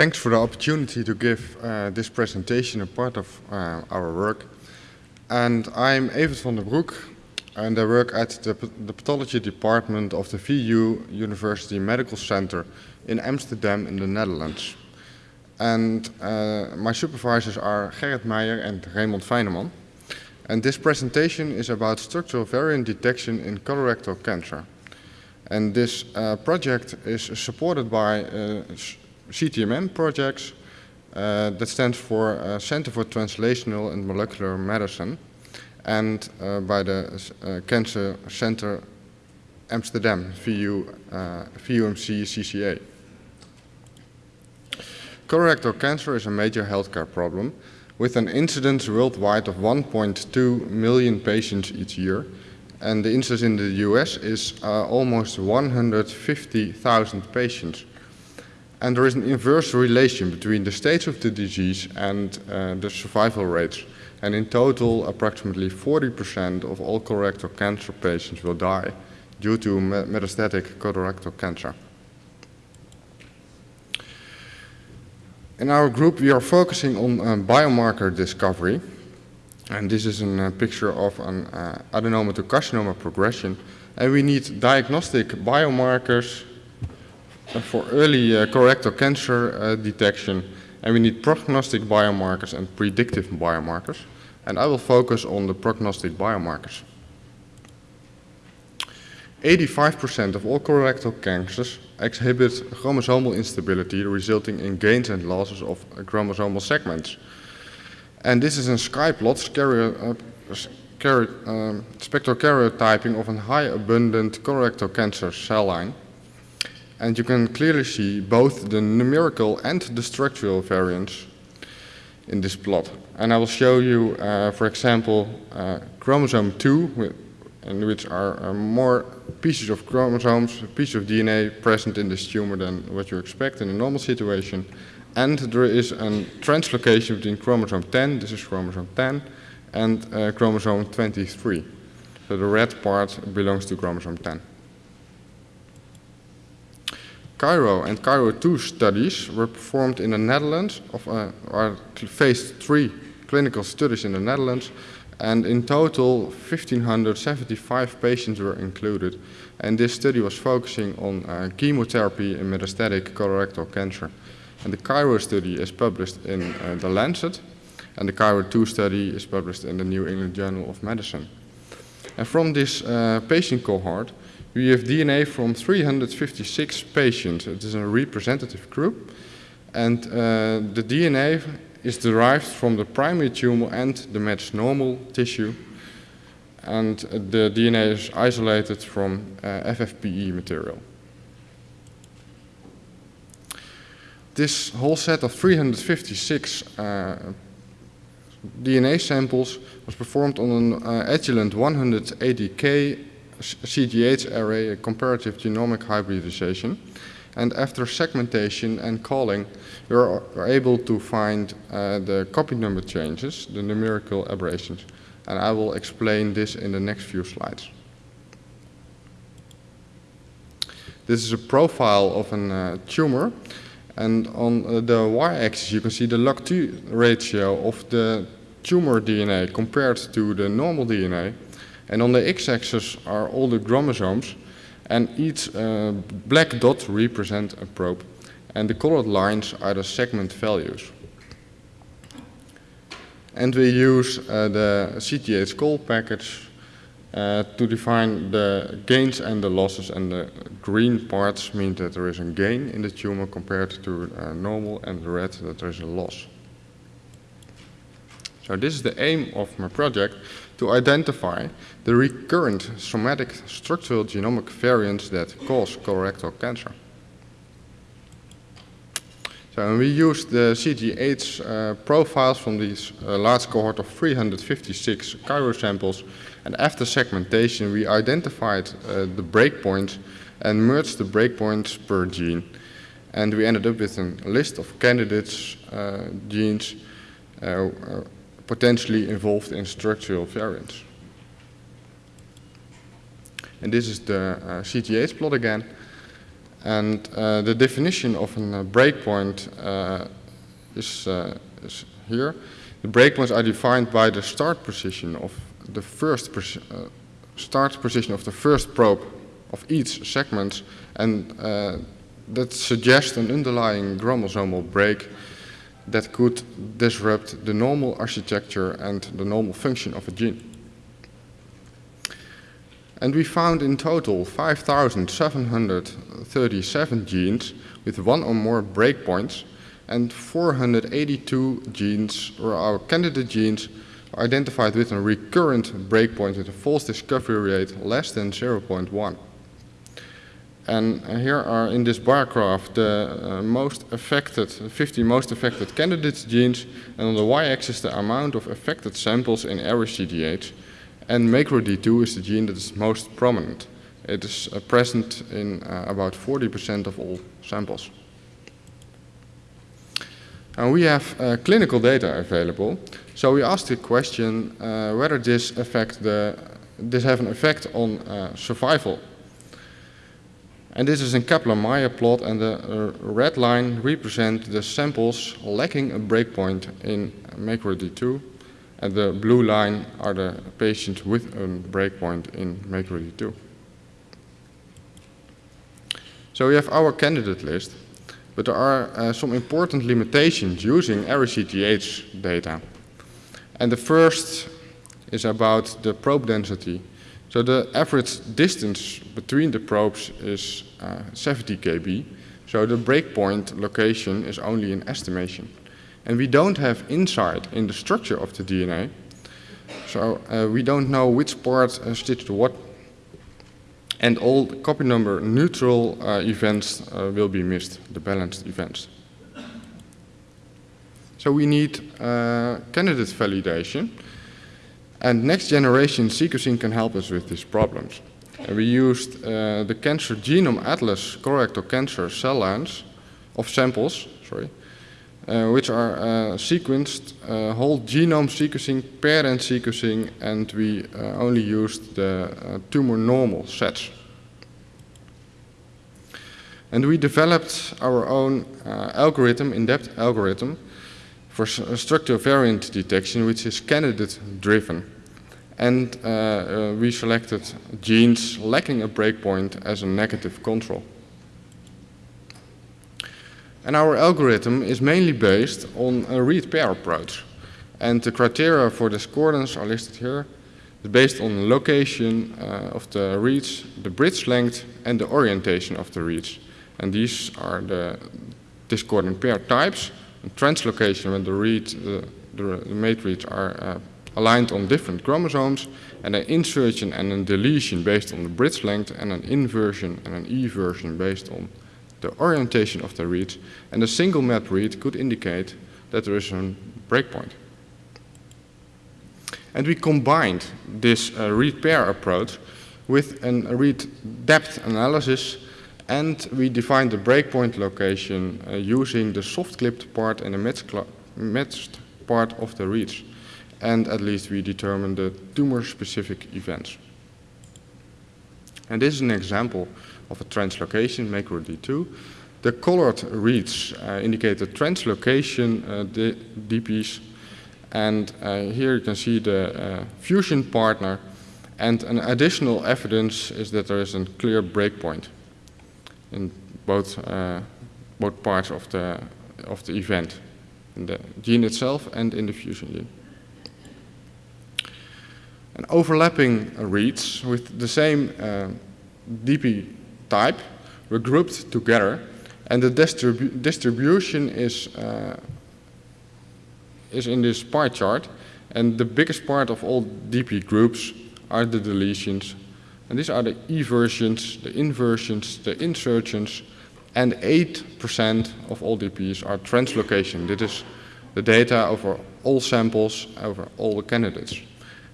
Thanks for the opportunity to give uh, this presentation a part of uh, our work. And I'm Evert van den Broek, and I work at the, the, pathology department of the VU University Medical Center in Amsterdam in the Netherlands. And uh, my supervisors are Gerrit Meijer and Remond Fijneman. And this presentation is about structural variant detection in colorectal cancer. And this uh, project is supported by uh, CTMM projects uh, that stands for uh, Center for Translational and Molecular Medicine and uh, by the uh, Cancer Center Amsterdam, VU, uh, VUMC CCA. Colorectal cancer is a major healthcare problem with an incidence worldwide of 1.2 million patients each year and the incidence in the US is uh, almost 150,000 patients. And there is an inverse relation between the stage of the disease and uh, the survival rates. And in total, approximately 40% of all colorectal cancer patients will die due to metastatic colorectal cancer. In our group, we are focusing on uh, biomarker discovery. And this is a uh, picture of an uh, adenoma to carcinoma progression. And we need diagnostic biomarkers for early uh, colorectal cancer uh, detection and we need prognostic biomarkers and predictive biomarkers and I will focus on the prognostic biomarkers. 85% of all colorectal cancers exhibit chromosomal instability resulting in gains and losses of chromosomal segments. And this is a sky plot uh, um, spectrokaryotyping of a high abundant colorectal cancer cell line and you can clearly see both the numerical and the structural variants in this plot. And I will show you, uh, for example, uh, chromosome 2, in which are uh, more pieces of chromosomes, pieces of DNA present in this tumor than what you expect in a normal situation. And there is a translocation between chromosome 10, this is chromosome 10, and uh, chromosome 23. So the red part belongs to chromosome 10. Cairo and Cairo 2 studies were performed in the Netherlands, of, uh, or phase 3 clinical studies in the Netherlands, and in total 1,575 patients were included. And this study was focusing on uh, chemotherapy in metastatic colorectal cancer. And the Cairo study is published in uh, The Lancet, and the Cairo 2 study is published in the New England Journal of Medicine. And from this uh, patient cohort, we have DNA from 356 patients. It is a representative group. And uh, the DNA is derived from the primary tumor and the matched normal tissue. And the DNA is isolated from uh, FFPE material. This whole set of 356 uh, DNA samples was performed on an uh, Agilent 180K CGH array, a comparative genomic hybridization. And after segmentation and calling, we are, able to find uh, the copy number changes, the numerical aberrations. And I will explain this in the next few slides. This is a profile of a uh, tumor. And on uh, the y-axis, you can see the log-2 ratio of the tumor DNA compared to the normal DNA. And on the x-axis are all the chromosomes, and each uh, black dot represents a probe. And the colored lines are the segment values. And we use uh, the CGH-call package uh, to define the gains and the losses and the green parts mean that there is a gain in the tumor compared to uh, normal and the red that there is a loss. So this is the aim of my project to identify the recurrent somatic structural genomic variants that cause colorectal cancer. So we used the CGH uh, profiles from this uh, large cohort of 356 Cairo samples and after segmentation we identified uh, the breakpoints and merged the breakpoints per gene and we ended up with a list of candidates uh, genes uh, uh, potentially involved in structural variants. And this is the uh, CGH plot again. And uh, the definition of a breakpoint uh, is, uh, is, here. The breakpoints are defined by the start position of the first uh, start position of the first probe of each segment, and uh, that suggests an underlying chromosomal break that could disrupt the normal architecture and the normal function of a gene. And we found in total 5,737 genes with one or more breakpoints and 482 genes, or our candidate genes, identified with a recurrent breakpoint with a false discovery rate less than 0.1. And here are in this bar graph the uh, most affected, 50 most affected candidate genes, and on the y-axis the amount of affected samples in array-CGH. And MacroD2 is the gene that is most prominent. It is uh, present in uh, about 40% of all samples. And we have uh, clinical data available, so we asked the question uh, whether this affect the this have an effect on uh, survival and this is a Kaplan-Meier plot and the uh, red line represents the samples lacking a breakpoint in MacroD2 and the blue line are the patients with a breakpoint in MacroD2. So we have our candidate list, but there are uh, some important limitations using array-CGH data. And the first is about the probe density. So the average distance between the probes is uh, 70 kb. So the breakpoint location is only an estimation. And we don't have insight in the structure of the DNA. So uh, we don't know which part uh, stitched to what. And all copy number neutral uh, events uh, will be missed, the balanced events. So we need uh, candidate validation. And next generation sequencing can help us with these problems. And we used uh, the Cancer Genome Atlas colorectal cancer cell lines of samples, sorry, uh, which are uh, sequenced uh, whole genome sequencing, paired-end sequencing, and we uh, only used the uh, tumor normal sets. And we developed our own algorithm, in-depth algorithm, for structural variant detection, which is candidate driven. And uh, uh, we selected genes lacking a breakpoint as a negative control. And our algorithm is mainly based on a read pair approach. And the criteria for discordance are listed here. It's based on location uh, of the reads, the bridge length, and the orientation of the reads. And these are the discordant pair types translocation when the read, the, the, reads are uh, aligned on different chromosomes, and an insertion and a deletion based on the bridge length, and an inversion and an eversion based on the orientation of the reads, and a single map read could indicate that there is a breakpoint. And we combined this uh, read pair approach with a read depth analysis and we defined the breakpoint location uh, using the soft-clipped part and the matched part of the reads. And at least we determined the tumor-specific events. And this is an example of a translocation, MacroD2. The colored reads uh, indicate the translocation uh, DPs. And uh, here you can see the uh, fusion partner. And an additional evidence is that there is a clear breakpoint in both, uh, both parts of the, of the event, in the gene itself and in the fusion gene. And overlapping reads with the same uh, DP type were grouped together and the distribu distribution is, uh, is in this pie chart and the biggest part of all DP groups are the deletions and these are the eversions, the inversions, the insertions, and 8% of all DPs are translocation. This is the data over all samples, over all the candidates.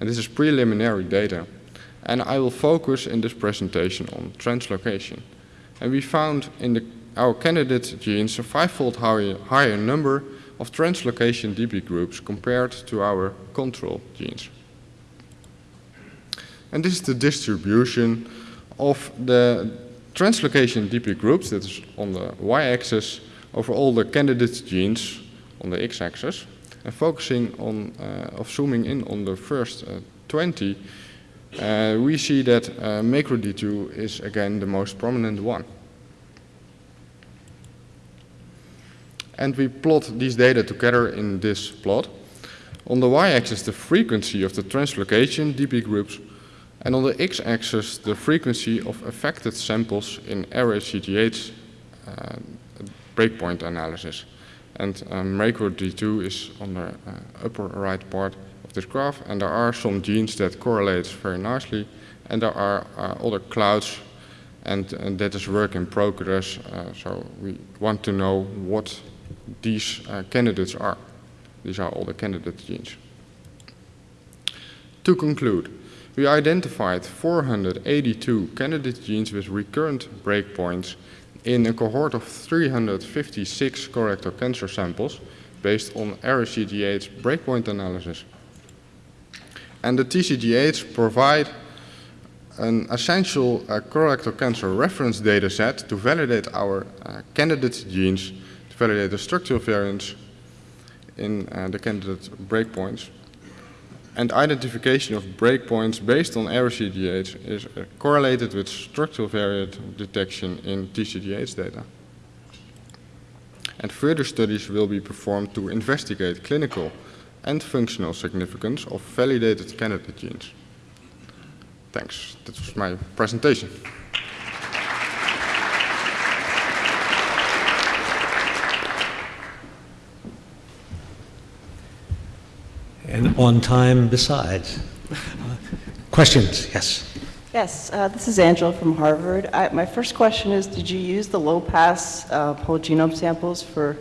And this is preliminary data. And I will focus in this presentation on translocation. And we found in the, our candidate genes a five-fold higher, higher number of translocation DP groups compared to our control genes. And this is the distribution of the translocation DP groups, that is on the y-axis, over all the candidate genes on the x-axis, and focusing on, uh, of zooming in on the first uh, 20, uh, we see that uh, macro-D2 is again the most prominent one. And we plot these data together in this plot. On the y-axis, the frequency of the translocation DP groups, and on the x-axis, the frequency of affected samples in array-CGH uh, breakpoint analysis. And um, macro-D2 is on the uh, upper right part of this graph, and there are some genes that correlate very nicely, and there are uh, other clouds, and, and, that is work in progress, uh, so we want to know what these uh, candidates are. These are all the candidate genes. To conclude, we identified 482 candidate genes with recurrent breakpoints in a cohort of 356 colorectal cancer samples based on array-CGH breakpoint analysis. And the TCGA's provide an essential uh, colorectal cancer reference data set to validate our uh, candidate genes, to validate the structural variants in uh, the candidate breakpoints. And identification of breakpoints based on array-CGH is uh, correlated with structural variant detection in TCGA data. And further studies will be performed to investigate clinical and functional significance of validated candidate genes. Thanks. That was my presentation. And on time besides. questions? Yes. Yes, uh, this is Angela from Harvard. I, my first question is, did you use the low-pass uh, whole genome samples for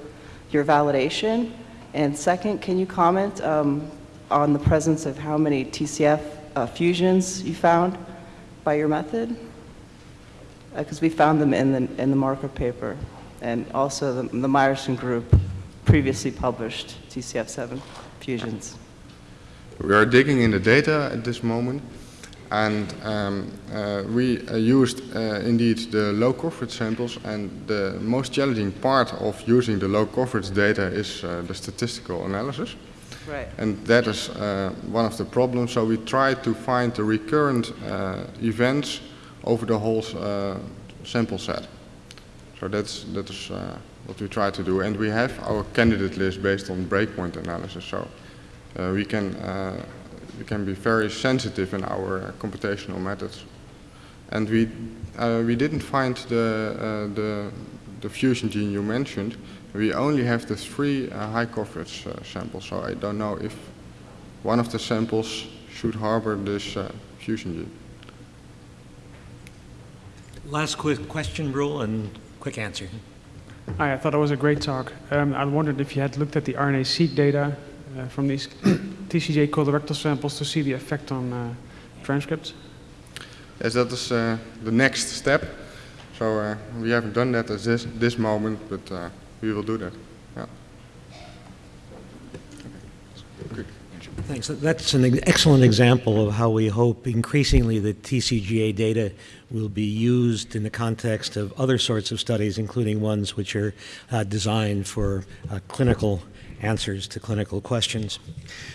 your validation? And second, can you comment um, on the presence of how many TCF uh, fusions you found by your method? Because uh, we found them in the, in the marker paper, and also the, the Meyerson group previously published TCF7 fusions. We are digging in the data at this moment, and um, uh, we uh, used uh, indeed the low coverage samples, and the most challenging part of using the low coverage data is uh, the statistical analysis. Right. And that is uh, one of the problems. So we try to find the recurrent uh, events over the whole sample set. So that's that is what we try to do, and we have our candidate list based on breakpoint analysis. So we can uh, we can be very sensitive in our uh, computational methods. And we we didn't find the the the fusion gene you mentioned. We only have the three high coverage samples. So I don't know if one of the samples should harbor this fusion gene. Last quick question, Rule, and quick answer. Hi, I thought it was a great talk. Um, I wondered if you had looked at the RNA-seq data uh, from these TCGA colorectal samples to see the effect on uh, transcripts? Yes, that is uh, the next step. So uh, we haven't done that at this, this moment, but uh, we will do that. Yeah. Okay. Thanks. That's an excellent example of how we hope increasingly the TCGA data will be used in the context of other sorts of studies, including ones which are uh, designed for uh, clinical answers to clinical questions.